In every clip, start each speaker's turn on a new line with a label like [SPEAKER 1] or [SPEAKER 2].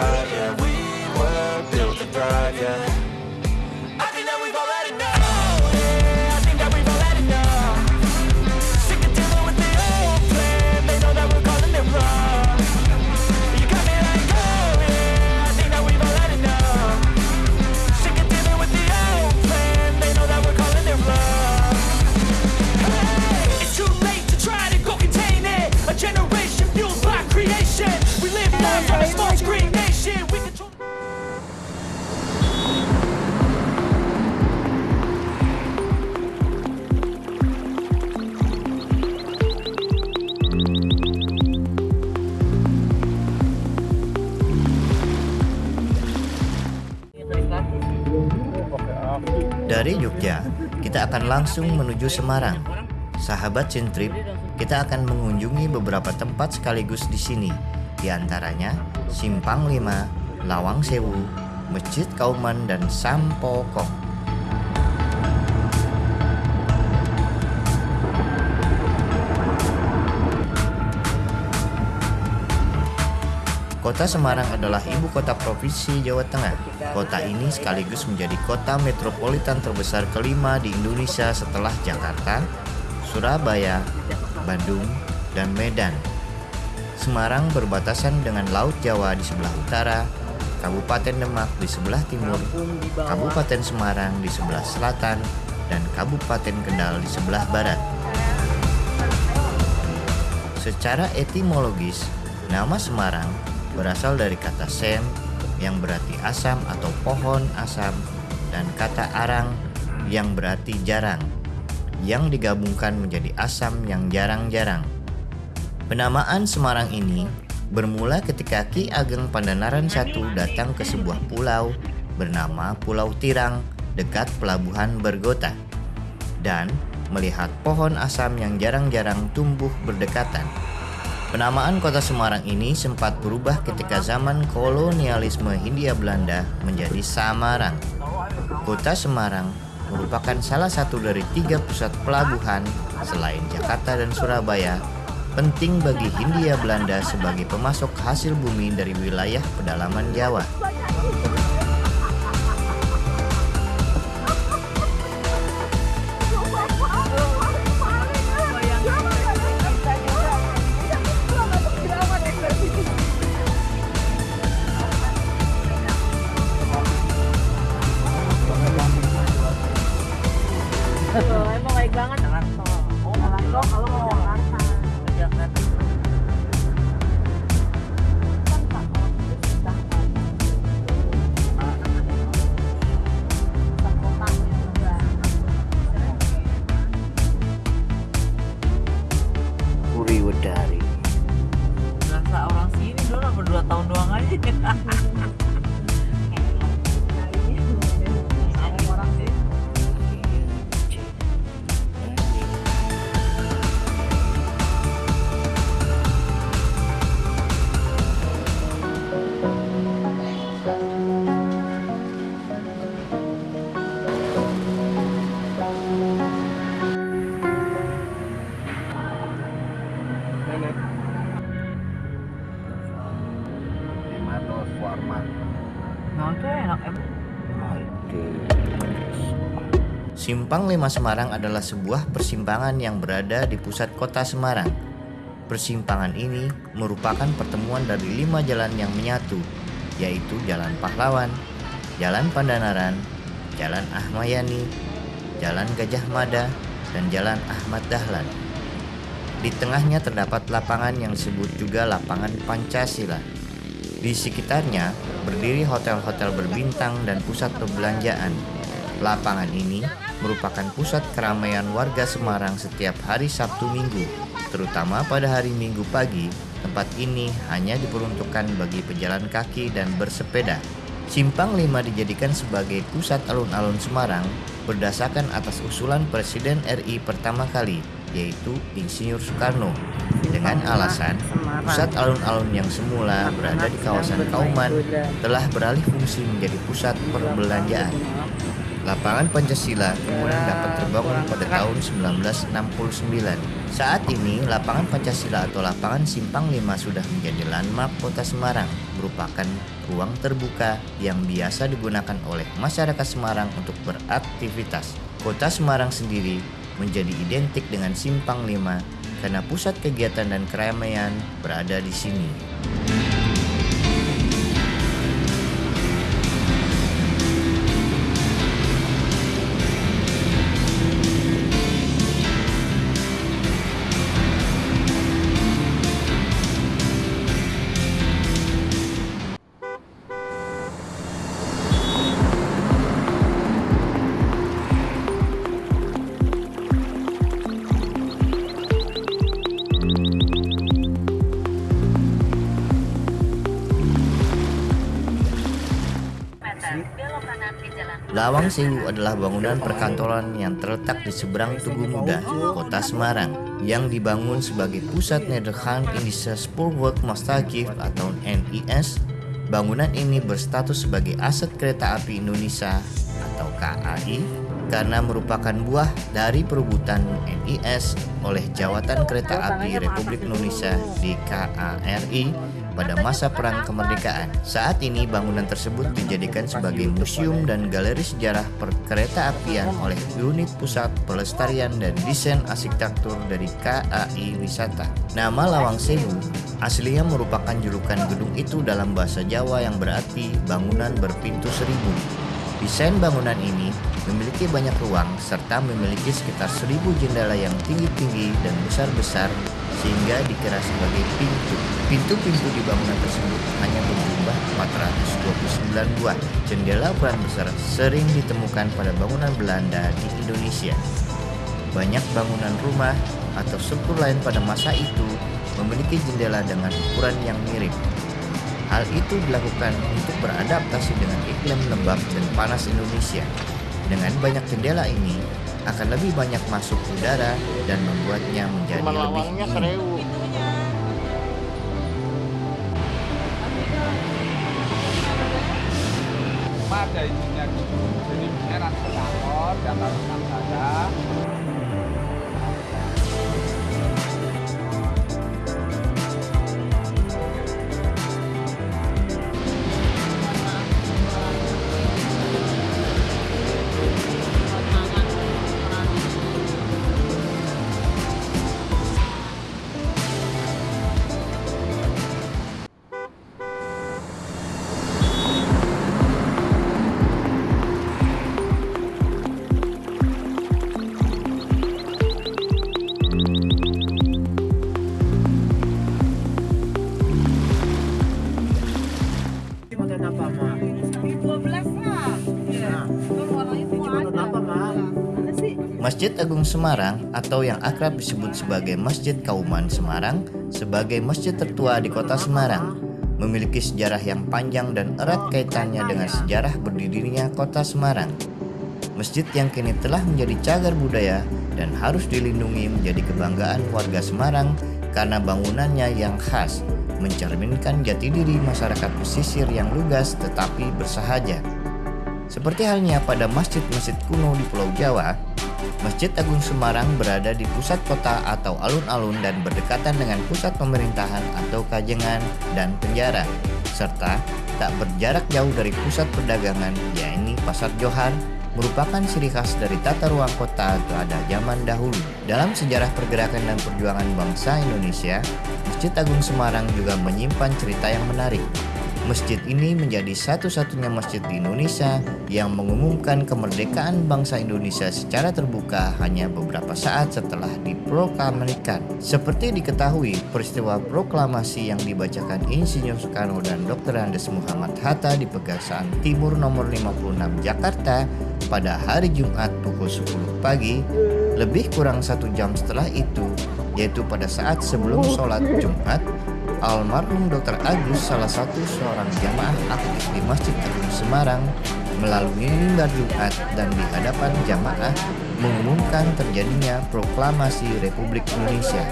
[SPEAKER 1] yeah
[SPEAKER 2] Dari Jogja, kita akan langsung menuju Semarang. Sahabat Centrip, kita akan mengunjungi beberapa tempat sekaligus di sini, di antaranya Simpang 5, Lawang Sewu, Masjid Kauman, dan Sampokong. Kota Semarang adalah ibu kota provinsi Jawa Tengah. Kota ini sekaligus menjadi kota metropolitan terbesar kelima di Indonesia setelah Jakarta, Surabaya, Bandung, dan Medan. Semarang berbatasan dengan Laut Jawa di sebelah utara, Kabupaten Demak di sebelah timur, Kabupaten Semarang di sebelah selatan, dan Kabupaten Kendal di sebelah barat. Secara etimologis, nama Semarang berasal dari kata sem yang berarti asam atau pohon asam dan kata arang yang berarti jarang yang digabungkan menjadi asam yang jarang-jarang. Penamaan Semarang ini bermula ketika Ki Ageng Pandanaran I datang ke sebuah pulau bernama Pulau Tirang dekat pelabuhan Bergota dan melihat pohon asam yang jarang-jarang tumbuh berdekatan. Penamaan kota Semarang ini sempat berubah ketika zaman kolonialisme Hindia Belanda menjadi Samarang. Kota Semarang merupakan salah satu dari tiga pusat pelabuhan selain Jakarta dan Surabaya penting bagi Hindia Belanda sebagai pemasok hasil bumi dari wilayah pedalaman Jawa.
[SPEAKER 3] Kalau
[SPEAKER 2] Simpang 5 Semarang adalah sebuah persimpangan yang berada di pusat kota Semarang. Persimpangan ini merupakan pertemuan dari lima jalan yang menyatu, yaitu Jalan Pahlawan, Jalan Pandanaran, Jalan Ahmayani, Jalan Gajah Mada, dan Jalan Ahmad Dahlan. Di tengahnya terdapat lapangan yang disebut juga Lapangan Pancasila. Di sekitarnya berdiri hotel-hotel berbintang dan pusat perbelanjaan. Lapangan ini merupakan pusat keramaian warga Semarang setiap hari Sabtu Minggu, terutama pada hari Minggu pagi. Tempat ini hanya diperuntukkan bagi pejalan kaki dan bersepeda. Simpang 5 dijadikan sebagai pusat alun-alun Semarang berdasarkan atas usulan Presiden RI pertama kali, yaitu Insinyur Soekarno. dengan alasan pusat alun-alun yang semula berada di kawasan Kauman telah beralih fungsi menjadi pusat perbelanjaan. Lapangan Pancasila kemudian dapat terbangun pada tahun 1969. Saat ini, Lapangan Pancasila atau Lapangan Simpang 5 sudah menjadi landmark kota Semarang, merupakan ruang terbuka yang biasa digunakan oleh masyarakat Semarang untuk beraktivitas. Kota Semarang sendiri menjadi identik dengan Simpang 5 karena pusat kegiatan dan keramaian berada di sini. Lawang Sewu adalah bangunan perkantoran yang terletak di seberang Tugu Muda, kota Semarang, yang dibangun sebagai pusat Nederland Indische Spoorwegmaatschappij atau NIS. Bangunan ini berstatus sebagai aset kereta api Indonesia atau KAI karena merupakan buah dari perebutan NIS oleh Jawatan Kereta Api Republik Indonesia di KARI pada masa Perang Kemerdekaan. Saat ini bangunan tersebut dijadikan sebagai museum dan galeri sejarah perkereta apian oleh Unit Pusat Pelestarian dan Desain Arsitektur dari KAI Wisata. Nama Lawang Sewu aslinya merupakan julukan gedung itu dalam bahasa Jawa yang berarti bangunan berpintu seribu. Desain bangunan ini memiliki banyak ruang serta memiliki sekitar seribu jendela yang tinggi-tinggi dan besar-besar sehingga dikira sebagai pintu. Pintu-pintu di bangunan tersebut hanya berjumlah 429 buah. Jendela ukuran besar sering ditemukan pada bangunan Belanda di Indonesia. Banyak bangunan rumah atau struktur lain pada masa itu memiliki jendela dengan ukuran yang mirip. Hal itu dilakukan untuk beradaptasi dengan iklim lembab dan panas Indonesia. Dengan banyak jendela ini, akan lebih banyak masuk udara dan membuatnya menjadi lebih dingin.
[SPEAKER 4] ada gitu jadi enak kantor data saja
[SPEAKER 2] Masjid Agung Semarang atau yang akrab disebut sebagai Masjid Kauman Semarang sebagai masjid tertua di kota Semarang memiliki sejarah yang panjang dan erat kaitannya dengan sejarah berdirinya kota Semarang. Masjid yang kini telah menjadi cagar budaya dan harus dilindungi menjadi kebanggaan warga Semarang karena bangunannya yang khas mencerminkan jati diri masyarakat pesisir yang lugas tetapi bersahaja. Seperti halnya pada masjid-masjid kuno di Pulau Jawa, Masjid Agung Semarang berada di pusat kota atau alun-alun dan berdekatan dengan pusat pemerintahan atau kajengan dan penjara, serta tak berjarak jauh dari pusat perdagangan, yaitu Pasar Johar, merupakan ciri khas dari tata ruang kota pada zaman dahulu. Dalam sejarah pergerakan dan perjuangan bangsa Indonesia, Masjid Agung Semarang juga menyimpan cerita yang menarik. Masjid ini menjadi satu-satunya masjid di Indonesia yang mengumumkan kemerdekaan bangsa Indonesia secara terbuka hanya beberapa saat setelah diproklamasikan. Seperti diketahui, peristiwa proklamasi yang dibacakan Insinyur Soekarno dan Dr. Andes Muhammad Hatta di Pegasan Timur nomor 56 Jakarta pada hari Jumat pukul 10 pagi, lebih kurang satu jam setelah itu, yaitu pada saat sebelum sholat Jumat, almarhum Dr. Agus salah satu seorang jamaah aktif di Masjid Agung Semarang melalui mimbar Jumat dan di hadapan jamaah mengumumkan terjadinya proklamasi Republik Indonesia.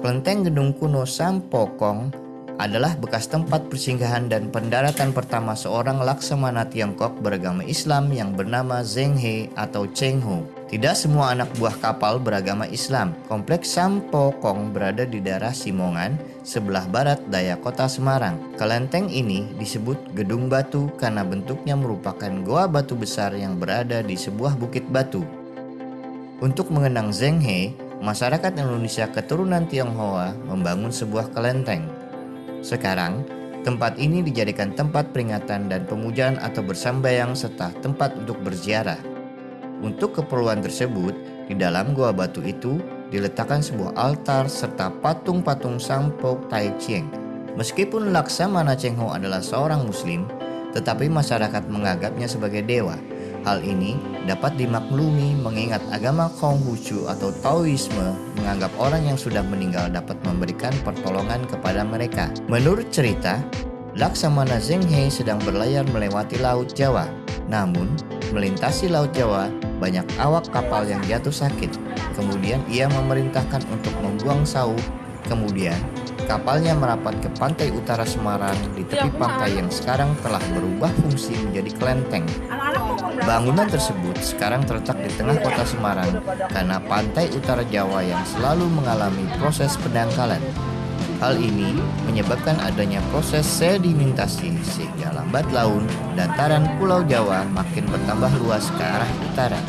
[SPEAKER 2] Kelenteng gedung kuno Sampokong adalah bekas tempat persinggahan dan pendaratan pertama seorang laksamana Tiongkok beragama Islam yang bernama Zheng He atau Cheng Ho. Tidak semua anak buah kapal beragama Islam. Kompleks Sampokong berada di daerah Simongan, sebelah barat daya kota Semarang. Kelenteng ini disebut Gedung Batu karena bentuknya merupakan goa batu besar yang berada di sebuah bukit batu. Untuk mengenang Zheng He, masyarakat Indonesia keturunan Tionghoa membangun sebuah kelenteng. Sekarang, tempat ini dijadikan tempat peringatan dan pemujaan atau bersambayang serta tempat untuk berziarah. Untuk keperluan tersebut, di dalam gua batu itu diletakkan sebuah altar serta patung-patung Sampok Tai Chieng. Meskipun Laksamana Cheng Ho adalah seorang muslim, tetapi masyarakat menganggapnya sebagai dewa. Hal ini dapat dimaklumi mengingat agama Konghucu atau Taoisme menganggap orang yang sudah meninggal dapat memberikan pertolongan kepada mereka. Menurut cerita, Laksamana Zheng He sedang berlayar melewati Laut Jawa. Namun, melintasi Laut Jawa, banyak awak kapal yang jatuh sakit. Kemudian ia memerintahkan untuk membuang sauh. Kemudian, kapalnya merapat ke pantai utara Semarang di tepi pantai yang sekarang telah berubah fungsi menjadi kelenteng. Bangunan tersebut sekarang terletak di tengah kota Semarang karena pantai utara Jawa yang selalu mengalami proses pendangkalan. Hal ini menyebabkan adanya proses sedimentasi sehingga lambat laun dataran Pulau Jawa makin bertambah luas ke arah utara.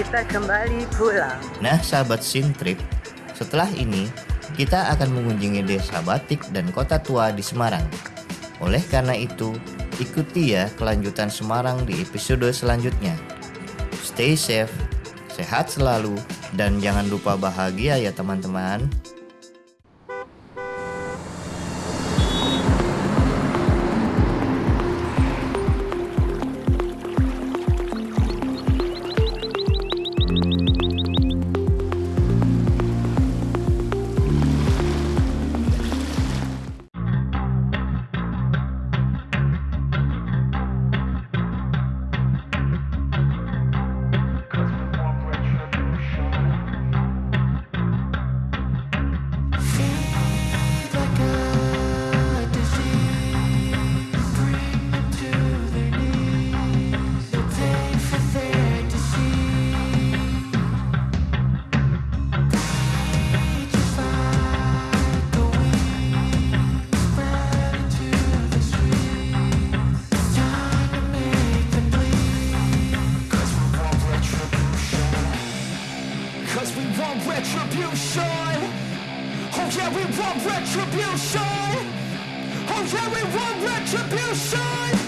[SPEAKER 5] Kita kembali pulang.
[SPEAKER 1] Nah, sahabat Sintrip, setelah ini kita akan mengunjungi desa Batik dan kota tua di Semarang. Oleh karena itu, ikuti ya kelanjutan Semarang di episode selanjutnya. Stay safe, sehat selalu, dan jangan lupa bahagia ya teman-teman.
[SPEAKER 6] Yeah, we want retribution. Oh yeah, we want retribution.